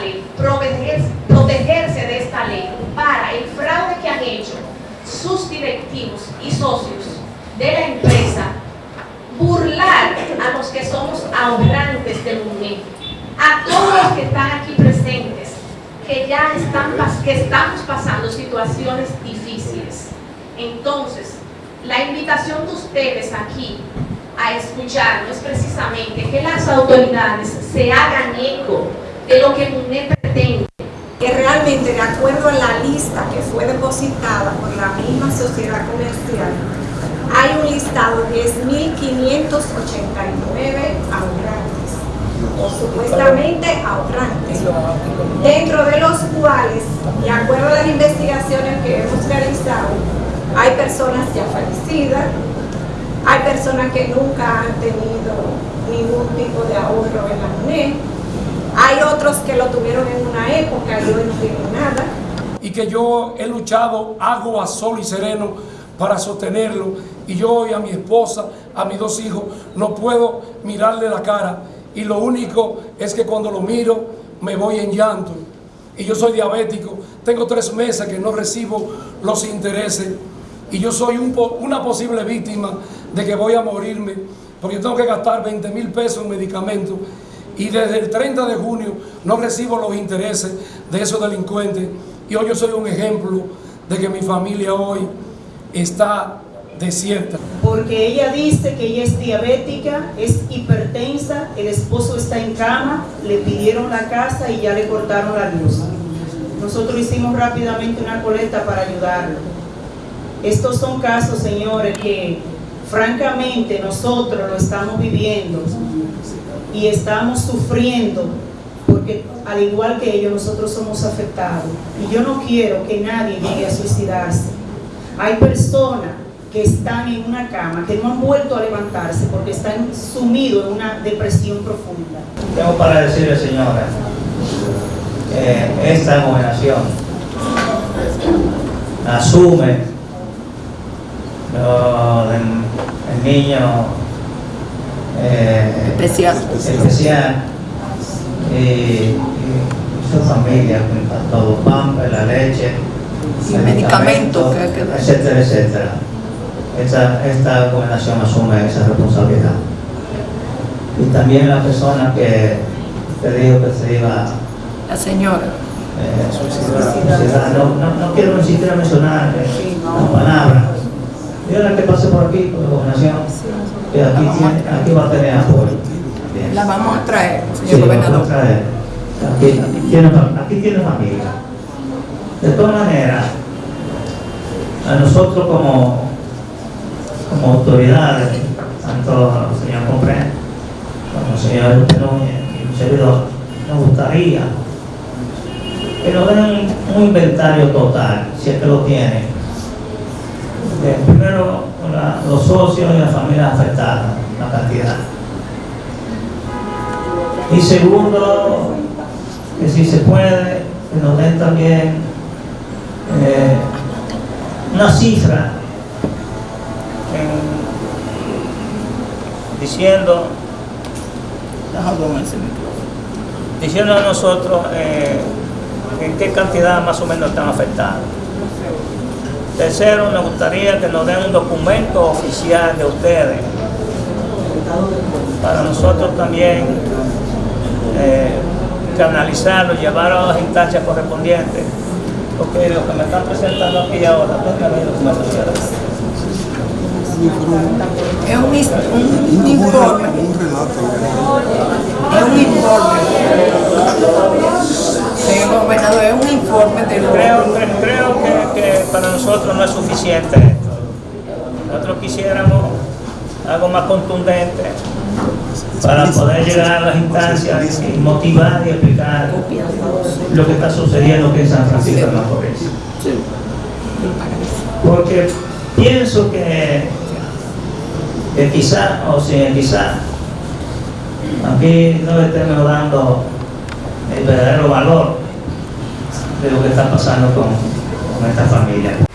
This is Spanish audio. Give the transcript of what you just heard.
ley, protegerse, protegerse de esta ley para el fraude que han hecho sus directivos y socios de la empresa, burlar a los que somos ahorrantes del momento, a todos los que están aquí presentes, que ya están, que estamos pasando situaciones difíciles. Entonces, la invitación de ustedes aquí a escucharnos es precisamente que las autoridades se hagan eco de lo que MUNED pretende. Que realmente, de acuerdo a la lista que fue depositada por la misma sociedad comercial, hay un listado de 10.589 ahorrantes, o supuestamente ahorrantes, dentro de los cuales, de acuerdo a las investigaciones que hemos realizado, hay personas ya fallecidas, hay personas que nunca han tenido ningún tipo de ahorro en la MUNED, hay otros que lo tuvieron en una época y hoy no tienen nada. Y que yo he luchado agua, sol y sereno para sostenerlo. Y yo hoy a mi esposa, a mis dos hijos, no puedo mirarle la cara. Y lo único es que cuando lo miro me voy en llanto. Y yo soy diabético, tengo tres meses que no recibo los intereses. Y yo soy una posible víctima de que voy a morirme porque tengo que gastar 20 mil pesos en medicamentos. Y desde el 30 de junio no recibo los intereses de esos delincuentes y hoy yo soy un ejemplo de que mi familia hoy está desierta. Porque ella dice que ella es diabética, es hipertensa, el esposo está en cama, le pidieron la casa y ya le cortaron la luz. Nosotros hicimos rápidamente una colecta para ayudarlo. Estos son casos, señores, que francamente nosotros lo estamos viviendo y estamos sufriendo porque al igual que ellos nosotros somos afectados. Y yo no quiero que nadie llegue a suicidarse. Hay personas que están en una cama, que no han vuelto a levantarse porque están sumidos en una depresión profunda. Tengo para decirle, señora, que esta gobernación asume lo del el niño eh, especial, especial y, y, su familia, todo, pampa, la leche, medicamentos, etcétera, etcétera. Esta, esta gobernación asume esa responsabilidad. Y también la persona que te dijo que se iba... La señora. Eh, no, no, no, quiero ni siquiera mencionar eh, la palabra. la que pase por aquí, por la gobernación, que aquí, tiene, aquí va a tener apoyo. La vamos a traer, señor gobernador. Vamos a traer. Aquí, tiene, aquí tiene familia. De todas maneras, a nosotros como, como autoridades, tanto al señor Compré como al señor Núñez y un servidor, nos gustaría que nos den un inventario total, si es que lo tienen. De, primero, la, los socios y las familias afectadas, la cantidad. Y segundo, que si se puede, que nos den también eh, una cifra diciendo diciendo a nosotros eh, en qué cantidad más o menos están afectados. Tercero, nos gustaría que nos den un documento oficial de ustedes para nosotros también eh, canalizarlo, llevarlo a las instancias correspondientes porque lo que me están presentando aquí ahora, es un, un, un informe. Es un informe. Gobernador, es un informe de lo Creo, creo que, que para nosotros no es suficiente esto. Nosotros quisiéramos algo más contundente para poder llegar a las instancias y motivar y explicar lo que está sucediendo aquí en San Francisco de Macorís. Porque pienso que, que quizá, o si quizá, aquí no le estemos dando el verdadero valor de lo que está pasando con, con esta familia.